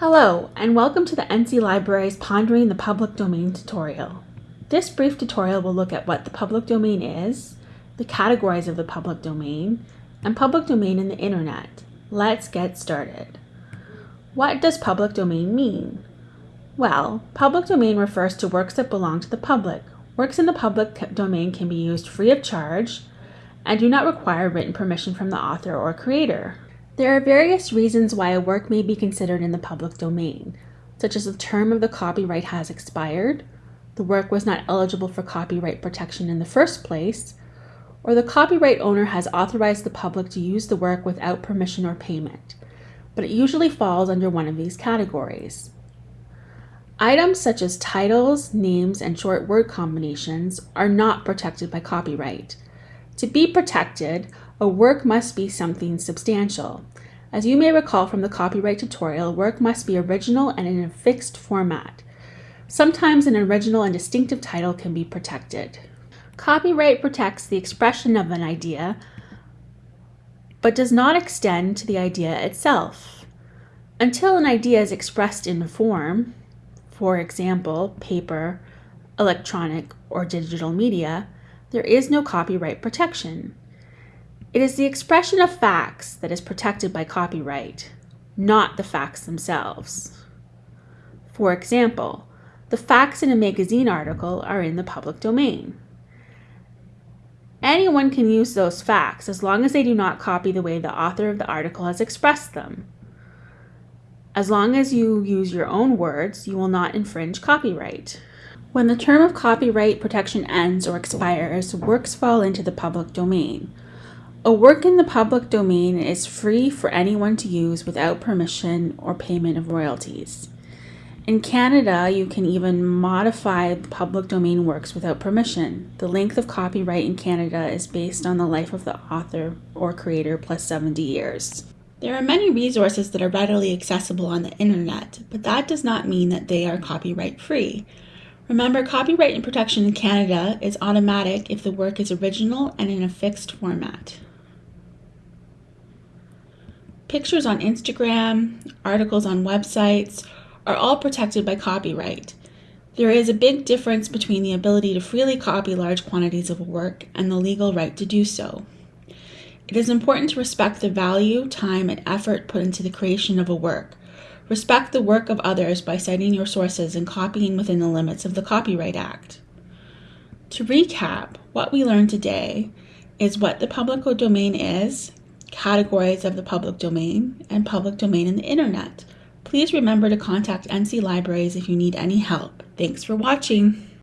Hello, and welcome to the NC Library's Pondering the Public Domain tutorial. This brief tutorial will look at what the public domain is, the categories of the public domain, and public domain in the internet. Let's get started. What does public domain mean? Well, public domain refers to works that belong to the public. Works in the public domain can be used free of charge and do not require written permission from the author or creator. There are various reasons why a work may be considered in the public domain, such as the term of the copyright has expired, the work was not eligible for copyright protection in the first place, or the copyright owner has authorized the public to use the work without permission or payment, but it usually falls under one of these categories. Items such as titles, names, and short word combinations are not protected by copyright. To be protected, a work must be something substantial. As you may recall from the copyright tutorial, work must be original and in a fixed format. Sometimes an original and distinctive title can be protected. Copyright protects the expression of an idea, but does not extend to the idea itself. Until an idea is expressed in form, for example, paper, electronic, or digital media, there is no copyright protection. It is the expression of facts that is protected by copyright, not the facts themselves. For example, the facts in a magazine article are in the public domain. Anyone can use those facts as long as they do not copy the way the author of the article has expressed them. As long as you use your own words, you will not infringe copyright. When the term of copyright protection ends or expires, works fall into the public domain. A work in the public domain is free for anyone to use without permission or payment of royalties. In Canada, you can even modify public domain works without permission. The length of copyright in Canada is based on the life of the author or creator plus 70 years. There are many resources that are readily accessible on the internet, but that does not mean that they are copyright free. Remember, copyright and protection in Canada is automatic if the work is original and in a fixed format. Pictures on Instagram, articles on websites are all protected by copyright. There is a big difference between the ability to freely copy large quantities of work and the legal right to do so. It is important to respect the value, time, and effort put into the creation of a work. Respect the work of others by citing your sources and copying within the limits of the Copyright Act. To recap, what we learned today is what the public domain is categories of the public domain, and public domain in the internet. Please remember to contact NC Libraries if you need any help. Thanks for watching.